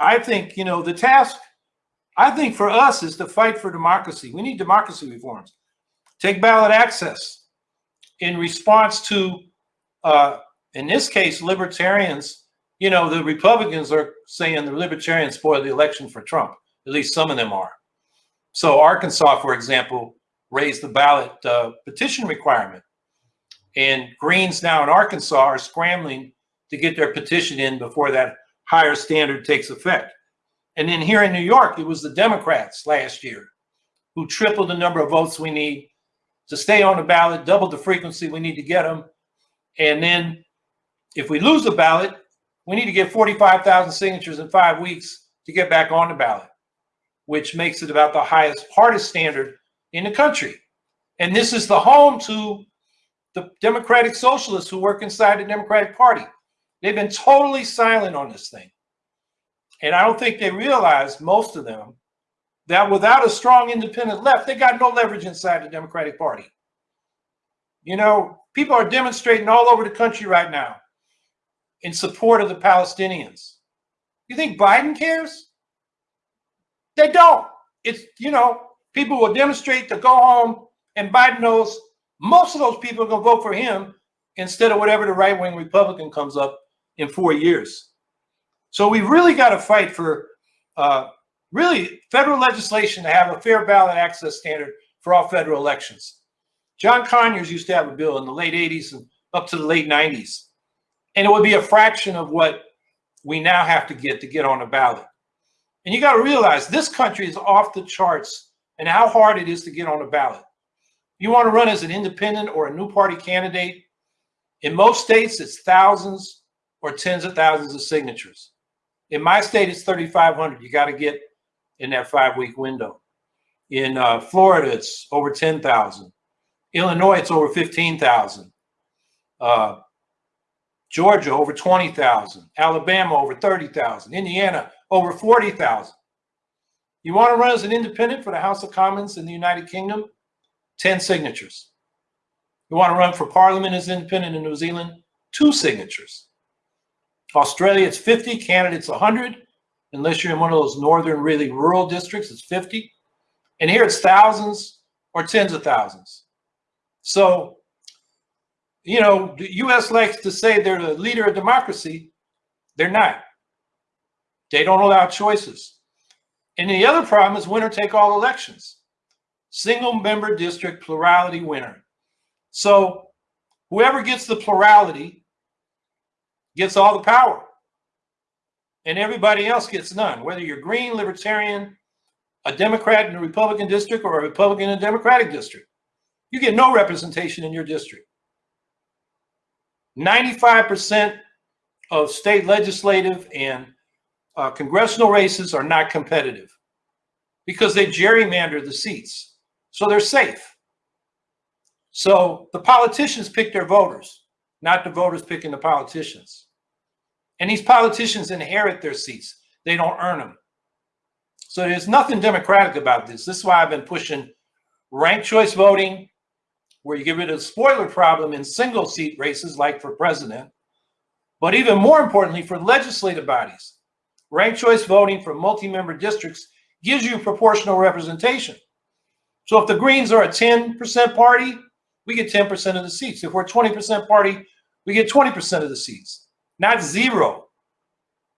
I think, you know, the task, I think for us is to fight for democracy. We need democracy reforms. Take ballot access in response to, uh, in this case, libertarians. You know, the Republicans are saying the libertarians spoiled the election for Trump. At least some of them are. So Arkansas, for example, raised the ballot uh, petition requirement. And Greens now in Arkansas are scrambling to get their petition in before that higher standard takes effect. And then here in New York, it was the Democrats last year who tripled the number of votes we need to stay on the ballot, doubled the frequency we need to get them. And then if we lose the ballot, we need to get 45,000 signatures in five weeks to get back on the ballot, which makes it about the highest party standard in the country. And this is the home to the Democratic Socialists who work inside the Democratic Party. They've been totally silent on this thing. And I don't think they realize, most of them, that without a strong independent left, they got no leverage inside the Democratic Party. You know, people are demonstrating all over the country right now in support of the Palestinians. You think Biden cares? They don't. It's, you know, people will demonstrate to go home, and Biden knows most of those people are going to vote for him instead of whatever the right wing Republican comes up in four years. So we've really got to fight for uh, really federal legislation to have a fair ballot access standard for all federal elections. John Conyers used to have a bill in the late 80s and up to the late 90s. And it would be a fraction of what we now have to get to get on the ballot. And you got to realize this country is off the charts and how hard it is to get on the ballot. You want to run as an independent or a new party candidate? In most states, it's thousands or tens of thousands of signatures. In my state, it's 3,500. You got to get in that five week window. In uh, Florida, it's over 10,000. Illinois, it's over 15,000. Uh, Georgia, over 20,000. Alabama, over 30,000. Indiana, over 40,000. You want to run as an independent for the House of Commons in the United Kingdom? 10 signatures. You want to run for parliament as independent in New Zealand? Two signatures. Australia, it's 50. Canada, it's 100. Unless you're in one of those northern, really rural districts, it's 50. And here it's thousands or tens of thousands. So, you know, the U.S. likes to say they're the leader of democracy. They're not. They don't allow choices. And the other problem is winner take all elections. Single member district plurality winner. So whoever gets the plurality gets all the power and everybody else gets none, whether you're green, libertarian, a Democrat in a Republican district or a Republican in a Democratic district. You get no representation in your district. 95% of state legislative and uh, congressional races are not competitive because they gerrymander the seats. So they're safe. So the politicians pick their voters, not the voters picking the politicians. And these politicians inherit their seats. They don't earn them. So there's nothing democratic about this. This is why I've been pushing ranked choice voting, where you get rid of the spoiler problem in single seat races like for president, but even more importantly for legislative bodies. Ranked choice voting for multi-member districts gives you proportional representation. So if the Greens are a 10% party, we get 10% of the seats. If we're 20% party, we get 20% of the seats not zero.